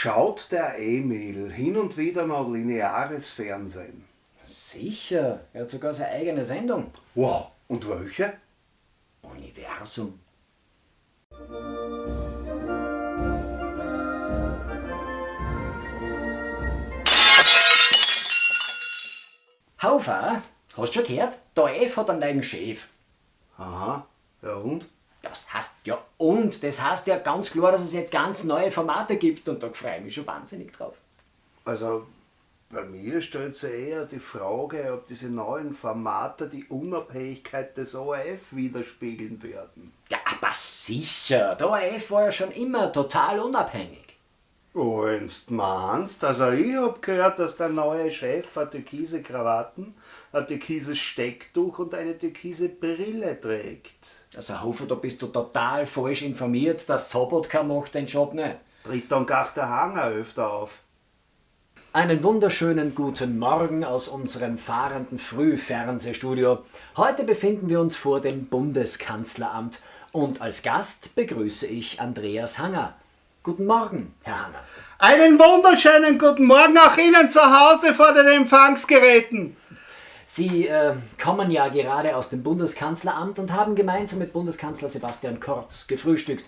Schaut der Emil hin und wieder noch lineares Fernsehen? Sicher, er hat sogar seine eigene Sendung. Wow, und welche? Universum. Haufer, hast du schon gehört? Der F hat einen neuen Chef. Aha, ja und? Das heißt ja und, das heißt ja ganz klar, dass es jetzt ganz neue Formate gibt und da freue ich mich schon wahnsinnig drauf. Also, bei mir stellt sich eher die Frage, ob diese neuen Formate die Unabhängigkeit des ORF widerspiegeln werden. Ja, aber sicher, der ORF war ja schon immer total unabhängig. Oh, wenn's meinst, also ich hab gehört, dass der neue Chef eine türkise Krawatten, ein türkises Stecktuch und eine türkise Brille trägt. Also Hofer, da bist du total falsch informiert, dass Sobotka macht den Job nicht. Tritt dann gar der Hanger öfter auf. Einen wunderschönen guten Morgen aus unserem fahrenden Frühfernsehstudio. Heute befinden wir uns vor dem Bundeskanzleramt und als Gast begrüße ich Andreas Hanger. Guten Morgen, Herr Hanger. Einen wunderschönen guten Morgen auch Ihnen zu Hause vor den Empfangsgeräten. Sie äh, kommen ja gerade aus dem Bundeskanzleramt und haben gemeinsam mit Bundeskanzler Sebastian Kurz gefrühstückt.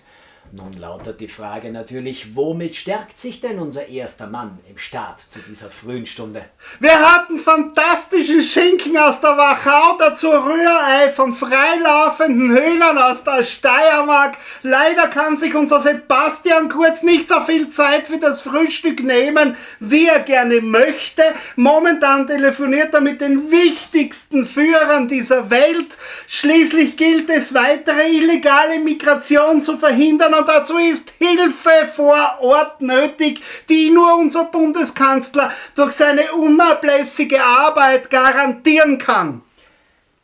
Nun lautet die Frage natürlich, womit stärkt sich denn unser erster Mann im Staat zu dieser frühen Stunde? Wir hatten fantastischen Schinken aus der Wachau, dazu Rührei von freilaufenden Höhlern aus der Steiermark. Leider kann sich unser Sebastian Kurz nicht so viel Zeit für das Frühstück nehmen, wie er gerne möchte. Momentan telefoniert er mit den wichtigsten Führern dieser Welt. Schließlich gilt es, weitere illegale Migration zu verhindern und dazu ist Hilfe vor Ort nötig, die nur unser Bundeskanzler durch seine unablässige Arbeit garantieren kann.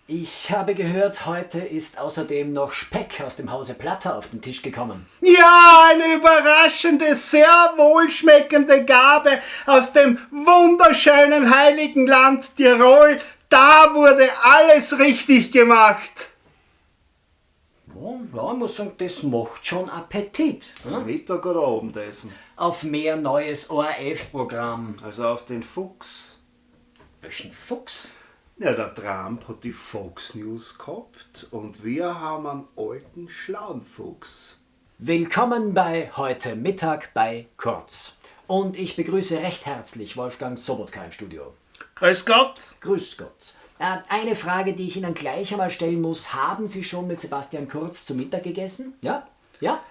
Ich habe gehört, heute ist außerdem noch Speck aus dem Hause Platter auf den Tisch gekommen. Ja, eine überraschende, sehr wohlschmeckende Gabe aus dem wunderschönen heiligen Land Tirol. Da wurde alles richtig gemacht. Ja, ja, ich muss sagen, das macht schon Appetit. Hm? Mittag oder Abendessen? Auf mehr neues ORF-Programm. Also auf den Fuchs. Welchen Fuchs? Ja, der Trump hat die Fox News gehabt und wir haben einen alten schlauen Fuchs. Willkommen bei heute Mittag bei Kurz. Und ich begrüße recht herzlich Wolfgang Sobotka im Studio. Grüß Gott. Grüß Gott. Äh, Eine Frage, die ich Ihnen gleich einmal stellen muss. Haben Sie schon mit Sebastian Kurz zu Mittag gegessen? Ja? Ja?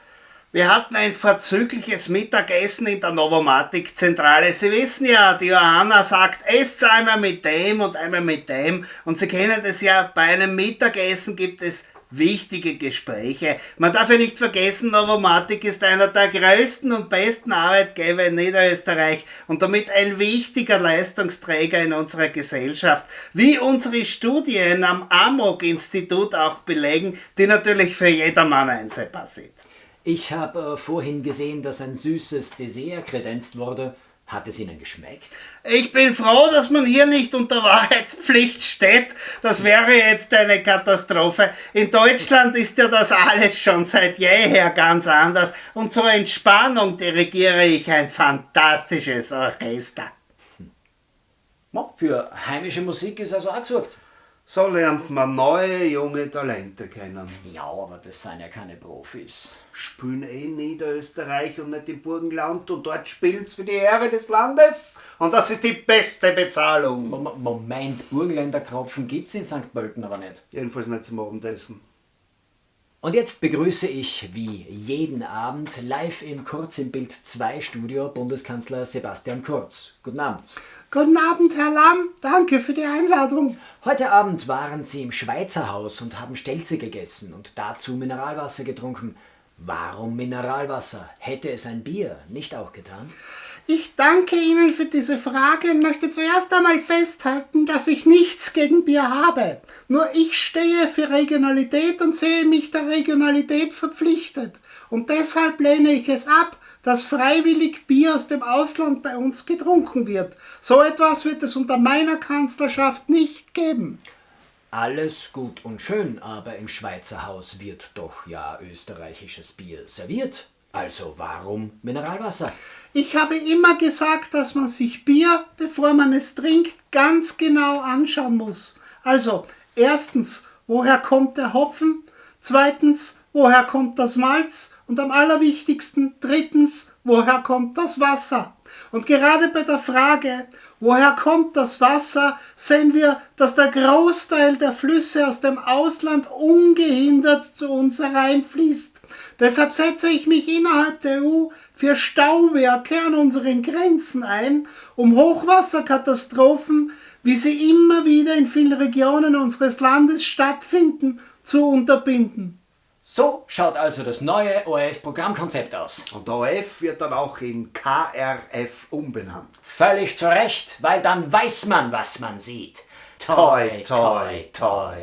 Wir hatten ein vorzügliches Mittagessen in der Novomatic-Zentrale. Sie wissen ja, die Johanna sagt, esst einmal mit dem und einmal mit dem. Und Sie kennen das ja, bei einem Mittagessen gibt es wichtige Gespräche. Man darf ja nicht vergessen, Novomatic ist einer der größten und besten Arbeitgeber in Niederösterreich und damit ein wichtiger Leistungsträger in unserer Gesellschaft, wie unsere Studien am Amok-Institut auch belegen, die natürlich für jedermann einsehbar sind. Ich habe äh, vorhin gesehen, dass ein süßes Dessert kredenzt wurde. Hat es Ihnen geschmeckt? Ich bin froh, dass man hier nicht unter Wahrheitspflicht steht. Das wäre jetzt eine Katastrophe. In Deutschland ist ja das alles schon seit jeher ganz anders. Und zur Entspannung dirigiere ich ein fantastisches Orchester. Ja, für heimische Musik ist also auch gesorgt. So lernt man neue junge Talente kennen. Ja, aber das sind ja keine Profis. Spielen eh in Niederösterreich und nicht im Burgenland und dort spielen's für die Ehre des Landes. Und das ist die beste Bezahlung. Mom- Moment, Burgenländer Kropfen gibt's in St. Pölten aber nicht. Jedenfalls nicht zum Abendessen. Und jetzt begrüße ich wie jeden Abend live im Kurz im Bild 2 Studio Bundeskanzler Sebastian Kurz. Guten Abend. Guten Abend, Herr Lamm. Danke für die Einladung. Heute Abend waren Sie im Schweizer Haus und haben Stelze gegessen und dazu Mineralwasser getrunken. Warum Mineralwasser? Hätte es ein Bier nicht auch getan? Ich danke Ihnen für diese Frage und möchte zuerst einmal festhalten, dass ich nichts gegen Bier habe. Nur ich stehe für Regionalität und sehe mich der Regionalität verpflichtet. Und deshalb lehne ich es ab, dass freiwillig Bier aus dem Ausland bei uns getrunken wird. So etwas wird es unter meiner Kanzlerschaft nicht geben. Alles gut und schön, aber im Schweizer Haus wird doch ja österreichisches Bier serviert. Also warum Mineralwasser? Ich habe immer gesagt, dass man sich Bier, bevor man es trinkt, ganz genau anschauen muss. Also, erstens, woher kommt der Hopfen? Zweitens, woher kommt das Malz? Und am allerwichtigsten, drittens, woher kommt das Wasser? Und gerade bei der Frage, woher kommt das Wasser, sehen wir, dass der Großteil der Flüsse aus dem Ausland ungehindert zu uns hereinfließt. Deshalb setze ich mich innerhalb der EU für Stauwerke an unseren Grenzen ein, um Hochwasserkatastrophen, wie sie immer wieder in vielen Regionen unseres Landes stattfinden, zu unterbinden. So schaut also das neue ORF-Programmkonzept aus. Und ORF wird dann auch in KRF umbenannt. Völlig zu Recht, weil dann weiß man, was man sieht. Toi, toi, toi.